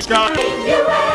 Scott.